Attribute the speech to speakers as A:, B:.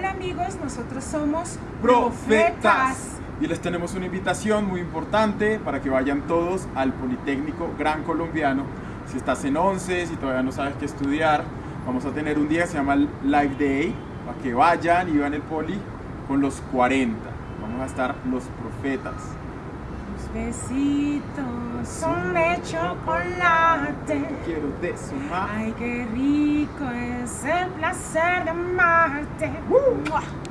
A: Hola amigos, nosotros somos
B: Profetas. Y les tenemos una invitación muy importante para que vayan todos al Politécnico Gran Colombiano. Si estás en 11, si todavía no sabes qué estudiar, vamos a tener un día que se llama Live Day, para que vayan y vean el Poli con los 40. Vamos a estar los profetas.
A: Tus besitos son de chocolate.
B: Quiero de sumar.
A: Ay, qué rico es el placer de amarte.
B: até.
A: Uh!